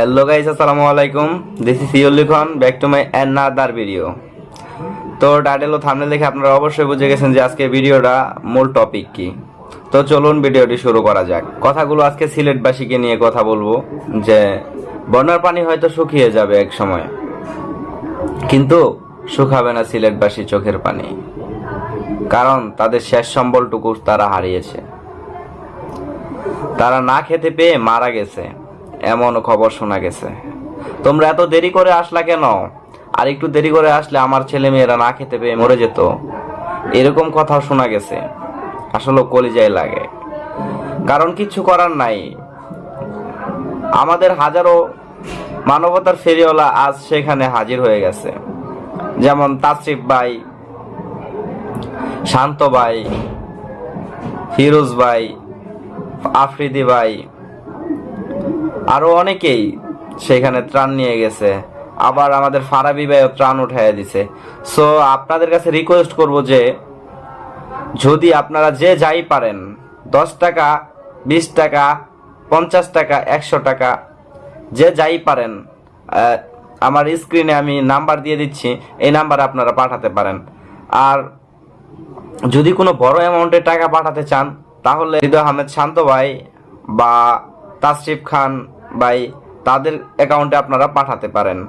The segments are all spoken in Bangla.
হ্যালো গাইস আসসালামু আলাইকুম। This is Yuli Khan back to my another video তো টাইটেল ও থাম্বনেল দেখে আপনারা অবশ্যই বুঝে গেছেন যে আজকে ভিডিওটা মূল টপিক কি। তো চলুন ভিডিওটি শুরু করা যাক। কথাগুলো আজকে সিলেটবাসীকে নিয়ে কথা বলব যে বন্যার পানি হয়তো শুকিয়ে যাবে এক সময়, কিন্তু শুকাবে না সিলেটবাসী চোখের পানি, কারণ তাদের শেষ সম্বলটুকু তারা হারিয়েছে। তারা না খেতে পেয়ে মারা গেছে। এমন খবর শোনা গেছে। তোমরা এত দেরি করে আসলা কেন? আর একটু দেরি করে আসলে আমার ছেলে মেয়েরা না খেতে পেয়ে মরে যেত। এরকম কথা শোনা গেছে। আসলে কলিজায় লাগে। কারণ কিছু করার নাই। আমাদের হাজারো মানবতার ফেরিওয়ালা আজ সেখানে হাজির হয়ে গেছে। যেমন তাসরিফ ভাই, শান্ত ভাই, ফিরোজ ভাই, আফ্রিদি ভাই আরও অনেকেই সেখানে ত্রাণ নিয়ে গেছে। আবার আমাদের ফারাবি ভাইও ত্রাণ উঠাইয়া দিছে। সো আপনাদের কাছে রিকোয়েস্ট করব যে, যদি আপনারা যে যাই পারেন, দশ টাকা, বিশ টাকা, পঞ্চাশ টাকা, একশো টাকা, যে যাই পারেন আমার স্ক্রিনে আমি নাম্বার দিয়ে দিচ্ছি, এই নাম্বারে আপনারা পাঠাতে পারেন। আর যদি কোনো বড় অ্যামাউন্টের টাকা পাঠাতে চান, তাহলে হৃদয় আহমেদ শান্ত ভাই বা তাসরিফ খান ভাই, তাদের অ্যাকাউন্টে আপনারা পাঠাতে পারেন।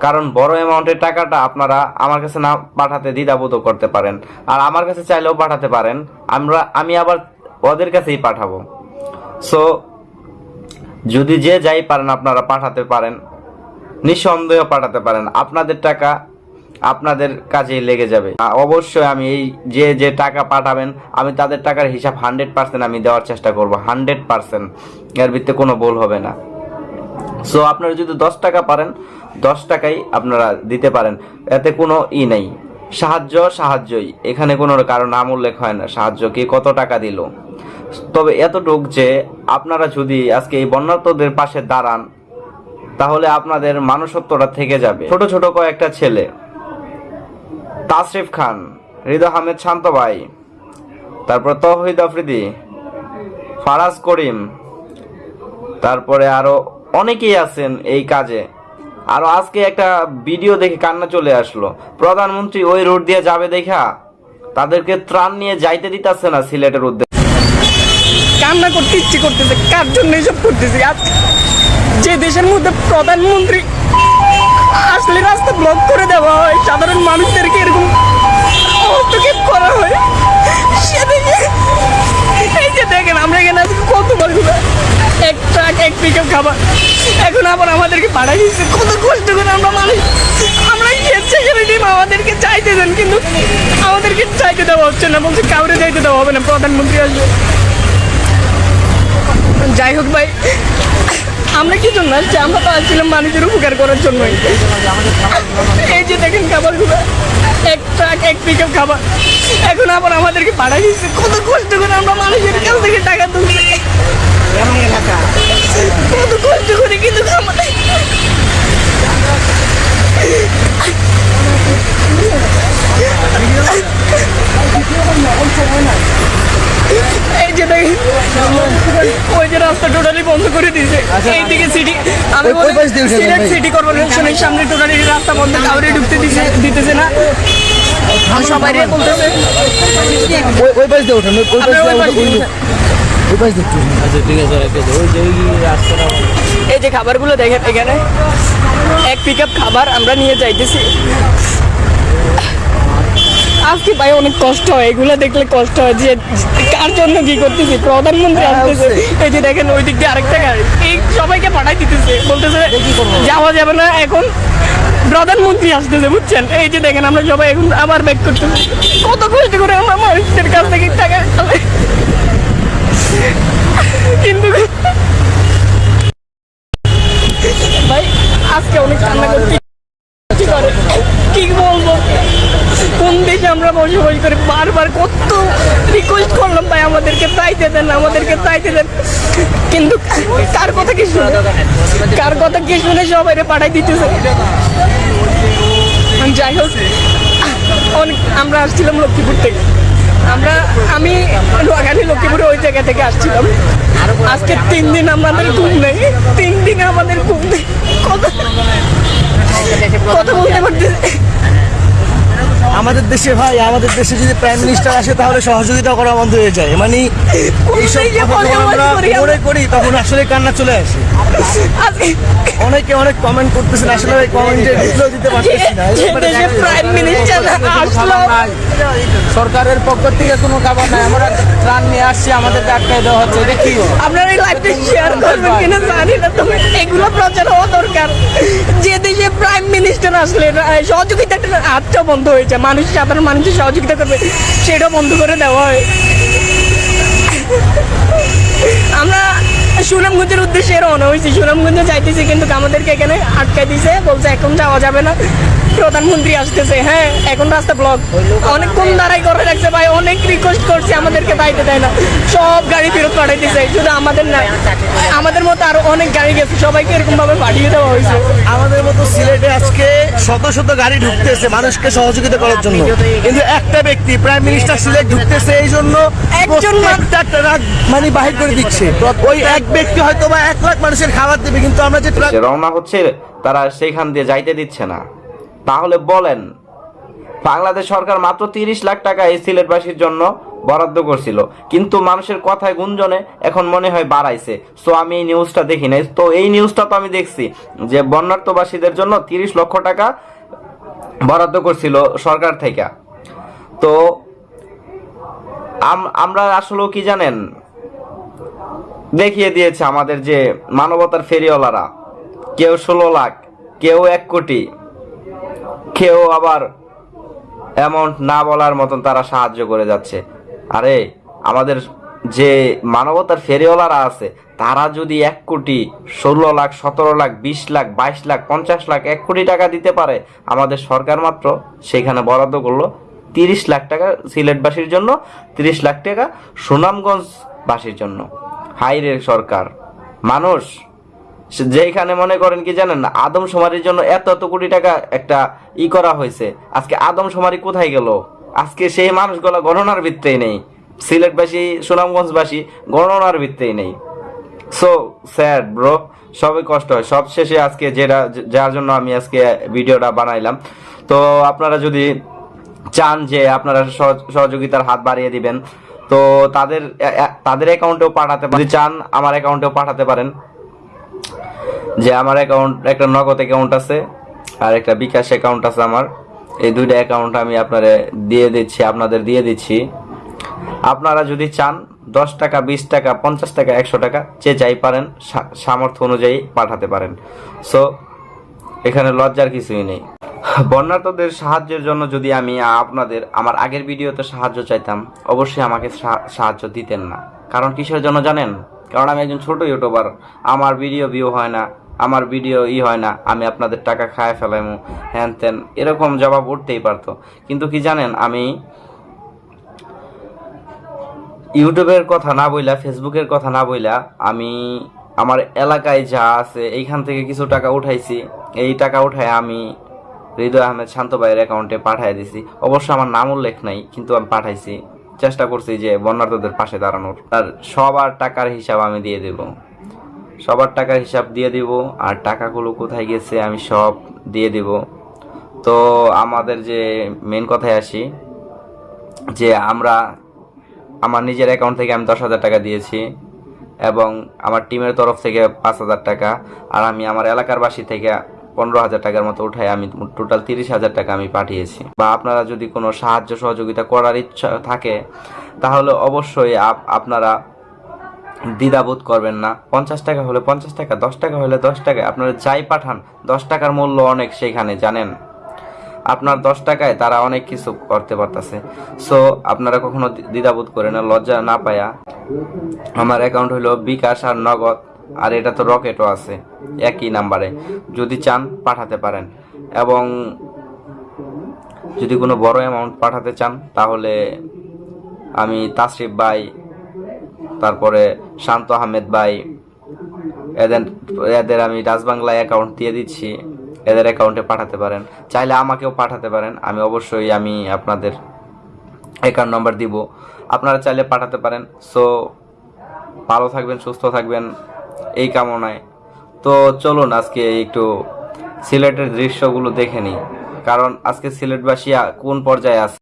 কারণ বড় অ্যামাউন্টের টাকাটা আপনারা আমার কাছে না পাঠাতে দ্বিধাবোধ করতে পারেন। আর আমার কাছে চাইলেও পাঠাতে পারেন। আমরা, আমি আবার ওদের কাছেই পাঠাবো। সো যদি যে যাই পারেন, আপনারা পাঠাতে পারেন। নিঃসন্দেহ পাঠাতে পারেন। আপনাদের টাকা আপনাদের কাজেই লেগে যাবে। অবশ্যই আমি এই যে যে টাকা পাঠাবেন, আমি তাদের টাকার হিসাব হান্ড্রেড পার্সেন্ট আমি দেওয়ার চেষ্টা করব, হান্ড্রেড পার্সেন্ট। এর ভিত্তিতে কোনো ভুল হবে না। সো আপনারা যদি দশ টাকা পারেন, দশ টাকাই আপনারা দিতে পারেন। এতে কোনো ই নেই। সাহায্য, সাহায্যই। এখানে কোনো কারও নাম উল্লেখ হয় না। সাহায্য কে কত টাকা দিল? তবে এতটুক যে, আপনারা যদি আজকে এই বন্যার্তদের পাশে দাঁড়ান, তাহলে আপনাদের মানুষত্বটা থেকে যাবে। ছোট ছোট কয়েকটা ছেলে তাসরিফ খান, হৃদয় আহমেদ শান্ত ভাই তারপর তহিদ আফ্রিদি, ফারাজ করিম, তারপরে আরও অনেকেই আছেন এই কাজে। আরও আজকে একটা ভিডিও দেখে কান্না চলে আসলো। প্রধানমন্ত্রী ওই রোড দিয়ে যাবে দেখা, তাদেরকে ত্রাণ নিয়ে যাইতে দিতেছে না সিলেটের উদ্দেশ্যে। কান্না করতে ইচ্ছে করতেছে, কার জন্য এসব করতেছে? আজ যে দেশের মধ্যে প্রধানমন্ত্রী আসলে রাস্তা ব্লক করে দেওয়া হয়। সাধারণ মানুষদেরকে এরকম হস্তক্ষেপ করা হয়। সেদিকে এই যে দেখেন, আমরা এখানে আজকে কত বলগুলো এক ট্রাক এক পিকআপ খাবার। এখন আবার আমাদেরকে পাঠাই দিচ্ছে। কত কষ্ট করে আমরা মানুষ আমরা সেখানে টিম আমাদেরকে চাইতে দেন, কিন্তু আমাদেরকে চাইতে দেওয়া হচ্ছে না। বলছে কাউরে চাইতে দেওয়া হবে না, প্রধানমন্ত্রী আসবে। যাই হোক ভাই আমরা কি জন্য আসছি? আমরা তো আসছিলাম মানুষের উপকার করার জন্যই। এই যে দেখেন খাবারগুলো, এক ট্রাক এক পিকআপ খাবার। এখন আবার আমাদেরকে পাঠাই দিচ্ছে। কত কষ্ট করে আমরা মানুষের কাছ থেকে টাকা তুলছি। কত কষ্ট করে কিন্তু এই যে দেখেন, ওই যে রাস্তা টোটালি বন্ধ করে দিয়েছে। এইদিকে সিটি আমি বলি সিলেট সিটি কর্পোরেশনের সামনে টোটালি রাস্তা বন্ধ কাউরে ঢুকতে দিছে দিতেছে না। সবাই বলতেছে। ওই ওই পাশ দিয়ে ওঠেন ওই ওই পাশ আপনারা ওই দিয়ে পাশ ওই- দিয়ে ওই পাশ দিয়ে এই যে খাবারগুলো দেখেন এখানে এক পিক খাবার আমরা নিয়ে যাইতেছি। আজকে ভাই অনেক কষ্ট হয় এগুলো দেখলে কষ্ট হয় যে কার জন্য কি করতেছি প্রধানমন্ত্রী আসতেছে। এই যে দেখেন ওই দিক দিয়ে আরেকটা গাড়ি। এই সবাইকে পাঠাই দিতেছে বলতেছে যাওয়া যাবে না এখন প্রধানমন্ত্রী আসতেছে বুঝছেন? এই যে দেখেন আমরা সবাই এখন আবার ব্যাক করতেছি। কত কষ্ট করে আমরা মানুষদের কাছ থেকে টাকা কিন্তু ভাই আজকে অনেক কান্না করছি। কি বলব? দেখে আমরা বসে বসে করে বারবার কত রিকোয়েস্ট করলাম ভাই আমাদেরকে চাইতে দেন, আমাদেরকে চাইতে দেন। কিন্তু কার কথা কি শুনে? কার কথা কি শুনে সবাই পাঠাই দিতেছে। যাই হোক অনেক আমরা আসছিলাম লক্ষ্মীপুর থেকে। আমরা আমি নোয়াখালী লক্ষ্মীপুরে ওই জায়গা থেকে আসছিলাম। আজকে তিন দিন আমাদের ঘুম নেই। তিন দিন আমাদের ঘুম নেই। কথা কথা বলতে পারতেছে দেশে ভাই আমাদের দেশে যদি প্রাইম মিনিস্টার আসে তাহলে সহযোগিতা করা বন্ধ হয়ে যায় মানে এইসব আমরা মনে করি তখন আসলে কান্না চলে আসে অনেকে অনেক কমেন্ট করতেছেন আসলে ওই কমেন্টের রিপ্লাই দিতে পারতেছি না প্রাইম মিনিস্টার সরকারের পক্ষ থেকে কোনো খাবার নাই আমরা ত্রাণ নিয়ে আসছি আটকাই দেওয়া হচ্ছে। এটা কি? আপনারা এই লাইভটা শেয়ার করবেন কিনা জানি না তবে এগুলো প্রচার হওয়া দরকার। যে দেশে প্রাইম মিনিস্টার আসলে আহ, সহযোগিতাটা হাতটা বন্ধ হয়েছে মানুষ সাধারণ মানুষের সহযোগিতা করবে সেটা বন্ধ করে দেওয়া হয়। আমরা সুনামগঞ্জের উদ্দেশ্যে রওনা হয়েছি। সুনামগঞ্জে যাইতেছি কিন্তু আমাদেরকে এখানে আটকাই দিছে। বলছে এখন যাওয়া যাবে না। প্রধানমন্ত্রী আসতেছে হ্যাঁ এখন রাস্তা ব্লক অনেকক্ষণ দাঁড়াই করে রাখছে ভাই অনেক রিকোয়েস্ট করছে। আমাদেরকে দায়িত্ব দেয় না। সব গাড়ি ফেরত পাঠাই দিছে শুধু আমাদের না আমাদের মতো আরও অনেক গাড়ি গেছে সবাইকে এরকম ভাবে পাঠিয়ে দেওয়া হয়েছে। আমাদের মতো সিলেটে আজকে শত শত গাড়ি ঢুকতেছে মানুষকে সহযোগিতা করার জন্য। কিন্তু একটা ব্যক্তি প্রাইম মিনিস্টার সিলেট ঢুকতেছে এই জন্য একজন মানে বাহির করে দিচ্ছে। ওই এক ব্যক্তি হয়তো বা এক লাখ মানুষের খাবার দেবে কিন্তু আমরা যে যে রওনা হচ্ছে তারা সেইখান দিয়ে যাইতে দিচ্ছে না। তাহলে বলেন বাংলাদেশ সরকার মাত্র তিরিশ লাখ টাকা এই সিলেটবাসীর জন্য বরাদ্দ করছিল। কিন্তু মানুষের কথায় গুঞ্জনে এখন মনে হয় বাড়াইছে। সো আমি এই নিউজটা দেখি নাই। তো এই নিউজটা তো আমি দেখছি যে বন্যার্থবাসীদের জন্য তিরিশ লক্ষ টাকা বরাদ্দ করছিল সরকার থেকে। তো আম- আমরা আসলে কি জানেন? দেখিয়ে দিয়েছে আমাদের যে মানবতার ফেরিওয়ালারা। কেউ ষোলো লাখ, কেউ এক কোটি, কেউ আবার অ্যামাউন্ট না বলার মতন তারা সাহায্য করে যাচ্ছে। আরে, আমাদের যে মানবতার ফেরিওয়ালারা আছে, তারা যদি এক কোটি ষোলো লাখ, সতেরো লাখ, বিশ লাখ, বাইশ লাখ, পঞ্চাশ লাখ, এক কোটি টাকা দিতে পারে, আমাদের সরকার মাত্র সেখানে বরাদ্দ করল তিরিশ লাখ টাকা সিলেটবাসীর জন্য, তিরিশ লাখ টাকা সুনামগঞ্জবাসীর জন্য। হাইরে সরকার। মানুষ যেখানে মনে করেন কি জানেন না, আদমশুমারির জন্য এত এত কোটি টাকা একটা ই করা হয়েছে, আজকে আদমশুমারি কোথায় গেল? আজকে সেই মানুষগুলো গণনার ভিত্তেই নেই। সিলেটবাসী, সুনামগঞ্জবাসী গণনার ভিত্তেই নেই। সো স্যাড ব্রো সবই কষ্ট হয়। সব শেষে আজকে যেটা, যার জন্য আমি আজকে ভিডিওটা বানাইলাম। তো আপনারা যদি চান যে আপনারা সহ- সহযোগিতার হাত বাড়িয়ে দিবেন, তো তাদের তাদের অ্যাকাউন্টেও পাঠাতে যদি চান, আমার অ্যাকাউন্টেও পাঠাতে পারেন। যে আমার অ্যাকাউন্ট, একটা নগদ অ্যাকাউন্ট আছে, আর একটা বিকাশ অ্যাকাউন্ট আছে আমার। এই দুইটা অ্যাকাউন্ট আমি আপনারে দিয়ে দিচ্ছি, আপনাদের দিয়ে দিচ্ছি। আপনারা যদি চান দশ টাকা, বিশ টাকা, পঞ্চাশ টাকা, একশো টাকা, যে যাই পারেন সামর্থ্য অনুযায়ী পাঠাতে পারেন। সো এখানে লজ্জার কিছুই নেই। বন্যার্থদের সাহায্যের জন্য যদি আমি আপনাদের আমার আগের ভিডিওতে সাহায্য চাইতাম, অবশ্যই আমাকে সাহায্য দিতেন না। কারণ কিসের জন্য জানেন? কারণ আমি একজন ছোট ইউটিউবার আমার ভিডিও ভিউ হয় না। আমার ভিডিও ই হয় না, আমি আপনাদের টাকা খায় ফেলাইমু। হ্যান ত্যান, এরকম জবাব উঠতেই পারতো। কিন্তু কি জানেন, আমি ইউটিউবের কথা না বইলা, ফেসবুকের কথা না বইলা, আমি আমার এলাকায় যা আছে, এইখান থেকে কিছু টাকা উঠাইছি। এই টাকা উঠায় আমি হৃদয় আহমেদ শান্ত ভাইয়ের অ্যাকাউন্টে পাঠিয়ে দিছি। অবশ্য আমার নাম উল্লেখ নাই, কিন্তু আমি পাঠাইছি। চেষ্টা করছি যে বন্যার্থদের পাশে দাঁড়ানোর। আর সবার টাকার হিসাব আমি দিয়ে দেব। সবার টাকার হিসাব দিয়ে দিব, আর টাকাগুলো কোথায় গেছে আমি সব দিয়ে দিব। তো আমাদের যে মেন কথায় আসি, যে আমরা, আমার নিজের অ্যাকাউন্ট থেকে আমি দশ হাজার টাকা দিয়েছি, এবং আমার টিমের তরফ থেকে পাঁচ হাজার টাকা, আর আমি আমার এলাকার বাসী থেকে পনেরো হাজার টাকার মতো উঠাই, আমি টোটাল তিরিশ হাজার টাকা আমি পাঠিয়েছি। বা আপনারা যদি কোনো সাহায্য সহযোগিতা করার ইচ্ছা থাকে, তাহলে অবশ্যই আপ- আপনারা দ্বিধাবোধ করবেন না। পঞ্চাশ টাকা হলে পঞ্চাশ টাকা, দশ টাকা হলে দশ টাকা। আপনারা যাই পাঠান, দশ টাকার মূল্য অনেক সেইখানে, জানেন? আপনার দশ টাকায় তারা অনেক কিছু করতে পারতেছে। সো আপনারা কখনো দ্বিধাবোধ করে না, লজ্জা না পায়া। আমার অ্যাকাউন্ট হলো বিকাশ আর নগদ, আর এটা তো রকেটও আছে, একই নাম্বারে। যদি চান, পাঠাতে পারেন। এবং যদি কোনো বড় অ্যামাউন্ট পাঠাতে চান, তাহলে আমি তাসরিফ ভাই তারপরে শান্ত আহমেদ ভাই, এদের এদের আমি রাজবাংলায় অ্যাকাউন্ট দিয়ে দিচ্ছি, এদের অ্যাকাউন্টে পাঠাতে পারেন। চাইলে আমাকেও পাঠাতে পারেন, আমি অবশ্যই আমি আপনাদের অ্যাকাউন্ট নাম্বার দিব। আপনারা চাইলে পাঠাতে পারেন। সো ভালো থাকবেন, সুস্থ থাকবেন, এই কামনায়। তো চলুন আজকে একটু সিলেটের দৃশ্যগুলো দেখে নিই। কারণ আজকে সিলেটবাসী কোন পর্যায়ে আছে?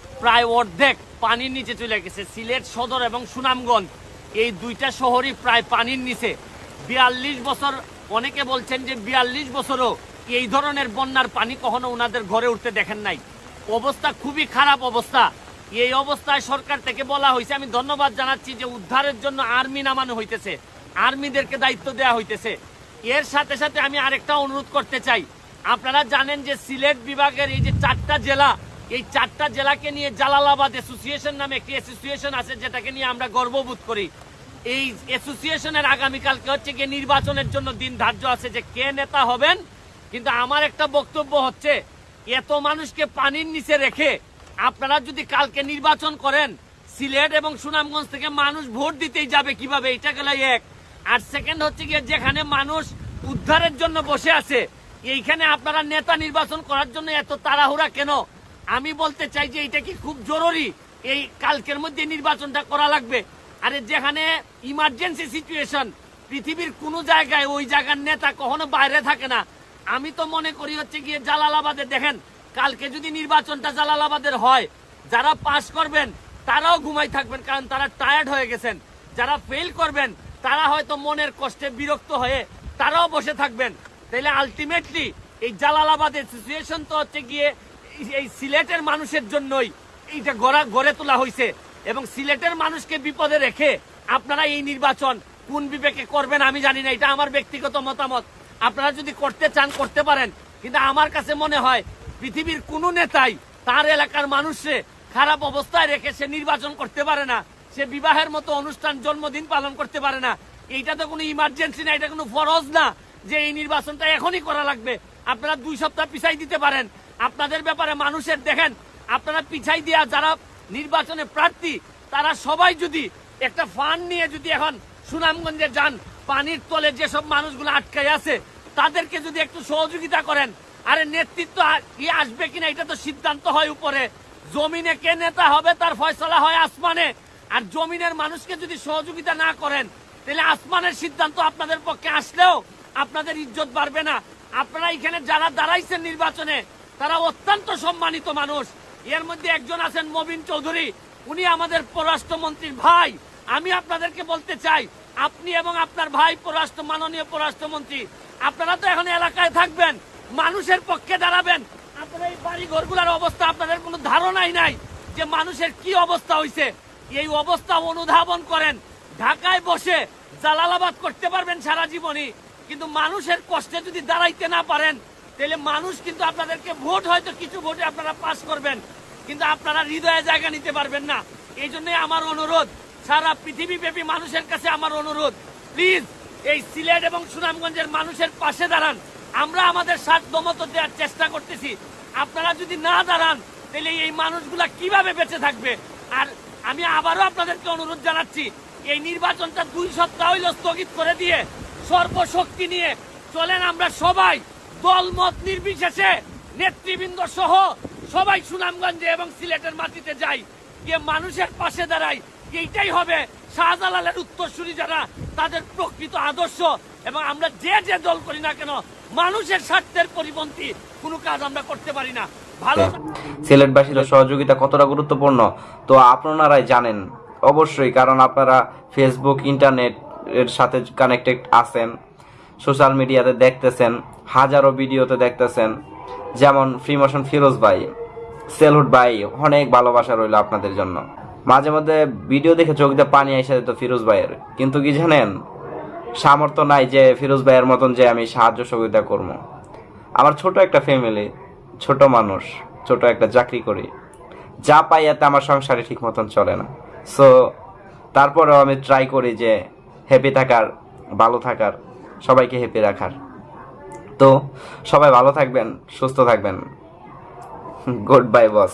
প্রায় অর্ধেক পানির নিচে চলে গেছে। সিলেট সদর এবং সুনামগঞ্জ, এই দুইটা শহরই প্রায় পানির নিচে। বিয়াল্লিশ বছর, অনেকে বলছেন যে বিয়াল্লিশ বছরও এই ধরনের বন্যার পানি কখনো ওনাদের ঘরে উঠতে দেখেন নাই। অবস্থা খুবই খারাপ অবস্থা। এই অবস্থায় সরকার থেকে বলা হয়েছে, আমি ধন্যবাদ জানাচ্ছি যে উদ্ধারের জন্য আর্মি নামানো হইতেছে। আর্মিদেরকে দায়িত্ব দেওয়া হইতেছে। এর সাথে সাথে আমি আরেকটা অনুরোধ করতে চাই। আপনারা জানেন যে সিলেট বিভাগের এই যে চারটা জেলা এই চারটা জেলাকে নিয়ে জালালাবাদ অ্যাসোসিয়েশন নামে একটি অ্যাসোসিয়েশন আছে, যেটাকে নিয়ে আমরা গর্ববোধ করি। এই অ্যাসোসিয়েশনের আগামীকালকে হচ্ছে গিয়ে নির্বাচনের জন্য দিন ধার্য আছে যে কে নেতা হবেন। কিন্তু আমার একটা বক্তব্য হচ্ছে, এত মানুষকে পানির নিচে রেখে আপনারা যদি কালকে নির্বাচন করেন, সিলেট এবং সুনামগঞ্জ থেকে মানুষ ভোট দিতেই যাবে কীভাবে? এটা গেল এক। আর সেকেন্ড হচ্ছে গিয়ে যেখানে মানুষ উদ্ধারের জন্য বসে আছে, এইখানে আপনারা নেতা নির্বাচন করার জন্য এত তাড়াহুড়া কেন? আমি বলতে চাই যে এটা কি খুব জরুরি? এই কালকের মধ্যে নির্বাচনটা করা লাগবে। আরে যেখানে ইমার্জেন্সি সিচুয়েশন পৃথিবীর কোনো জায়গায় ওই জায়গার নেতা কখনো বাইরে থাকে না। আমি তো মনে করি হচ্ছে গিয়ে জালালাবাদে, দেখেন, কালকে যদি নির্বাচনটা জালালাবাদের হয়, যারা পাস করবেন, তারাও ঘুমাই থাকবেন, কারণ তারা টায়ার্ড হয়ে গেছেন। যারা ফেল করবেন, তারা হয়তো মনের কষ্টে বিরক্ত হয়ে তারাও বসে থাকবেন। তাইলে আলটিমেটলি এই জালালাবাদের সিচুয়েশন তো হচ্ছে গিয়ে এই- সিলেটের মানুষের জন্যই এইটা গড়া, গড়ে তোলা হয়েছে এবং সিলেটের মানুষকে বিপদে রেখে আপনারা এই নির্বাচন কোন বিবেকে করবেন আমি জানি না, এটা আমার ব্যক্তিগত মতামত। আপনারা যদি করতে চান, করতে পারেন। কিন্তু আমার কাছে মনে হয় পৃথিবীর কোনো নেতাই তার এলাকার মানুষে খারাপ অবস্থায় রেখে সে নির্বাচন করতে পারে না। সে বিবাহের মতো অনুষ্ঠান, জন্মদিন পালন করতে পারে না। এইটা তো কোনো ইমার্জেন্সি না, এটা কোনো ফরজ না যে এই নির্বাচনটা এখনই করা লাগবে। আপনারা দুই সপ্তাহ পিছাই দিতে পারেন। আপনাদের ব্যাপারে মানুষের দেখেন, আপনারা পিছাই দেওয়া যারা নির্বাচনে প্রার্থী, তারা সবাই যদি একটা ফান্ড নিয়ে যদি এখন সুনামগঞ্জে যান, পানির তলে যেসব মানুষগুলো আটকাই আছে, তাদেরকে যদি একটু সহযোগিতা করেন, আরে নেতৃত্ব কি আসবে কিনা, এটা তো সিদ্ধান্ত হয় উপরে। জমিনে কে নেতা হবে, তার ফয়সলা হয় আসমানে। আর জমিনের মানুষকে যদি সহযোগিতা না করেন, তাহলে আসমানের সিদ্ধান্ত আপনাদের পক্ষে আসলেও আপনাদের ইজ্জত বাড়বে না। আপনারা এখানে যারা দাঁড়াইছেন নির্বাচনে তারা অত্যন্ত সম্মানিত মানুষ। এর মধ্যে একজন আছেন মবিন চৌধুরী। উনি আমাদের পররাষ্ট্রমন্ত্রীর ভাই। আমি আপনাদেরকে বলতে চাই, আপনি এবং আপনার ভাই পররাষ্ট্র, মাননীয় পররাষ্ট্রমন্ত্রী, আপনারা তো এখন এলাকায় থাকবেন, মানুষের পক্ষে দাঁড়াবেন। আপনারা এই বাড়ি ঘরগুলোর অবস্থা আপনাদের কোনো ধারণাই নাই যে মানুষের কি অবস্থা হয়েছে এই অবস্থা অনুধাবন করেন, ঢাকায় বসে জালালাবাদ করতে পারবেন সারা জীবনই। কিন্তু মানুষের কষ্টে যদি দাঁড়াইতে না পারেন তাহলে মানুষ কিন্তু আপনাদেরকে ভোট হয়তো কিছু ভোটে আপনারা পাস করবেন, কিন্তু আপনারা হৃদয়ে জায়গা নিতে পারবেন না। এই জন্যই আমার অনুরোধ, সারা পৃথিবীব্যাপী মানুষের কাছে আমার অনুরোধ, প্লিজ এই সিলেট এবং সুনামগঞ্জের মানুষের পাশে দাঁড়ান। আমরা আমাদের সাধ্য মতো দেওয়ার চেষ্টা করতেছি। আপনারা যদি না দাঁড়ান, তাহলে এই মানুষগুলা কীভাবে বেঁচে থাকবে? আর আমি আবারও আপনাদেরকে অনুরোধ জানাচ্ছি, এই নির্বাচনটা দুই সপ্তাহ হইল স্থগিত করে দিয়ে সর্বশক্তি নিয়ে চলেন আমরা সবাই। দলমত নির্বিশেষে নেতৃবৃন্দ সহ সবাই সুনামগঞ্জে এবং সিলেটের মাটিতে যাই, গিয়ে মানুষের পাশে দাঁড়াই। এইটাই হবে শাহজালালের উত্তরসূরি যারা, তাদের প্রকৃত আদর্শ। এবং আমরা যে যে দল করি না কেন, মানুষের স্বার্থের পরিপন্থী, কোনো কাজ আমরা করতে পারি না। ভালো সিলেটবাসীর সহযোগিতা কতটা গুরুত্বপূর্ণ? তো আপনারাই জানেন, অবশ্যই, কারণ আপনারা ফেসবুক ইন্টারনেট এর সাথে কানেক্টেড আছেন। সোশ্যাল মিডিয়াতে দেখতেছেন, হাজারো ভিডিওতে দেখতেছেন, যেমন ফ্রিমোশন ফিরোজ ভাই সেলুট ভাই, অনেক ভালোবাসা রইল আপনাদের জন্য। মাঝে মধ্যে ভিডিও দেখে চোখ দিয়ে পানি এসে যেত ফিরোজ ভাইয়ের। কিন্তু কি জানেন, সামর্থ্য নাই যে ফিরোজ ভাইয়ের মতন যে আমি সাহায্য সহযোগিতা করব। আমার ছোট একটা ফ্যামিলি ছোট মানুষ, ছোট একটা চাকরি করি। যা পাই এতে আমার সংসারে ঠিক মতন চলে না। সো তারপরেও আমি ট্রাই করি যে হ্যাপি থাকার, ভালো থাকার। সবাইকে হেপে রাখার। তো সবাই ভালো থাকবেন সুস্থ থাকবেন। গুড বাই বস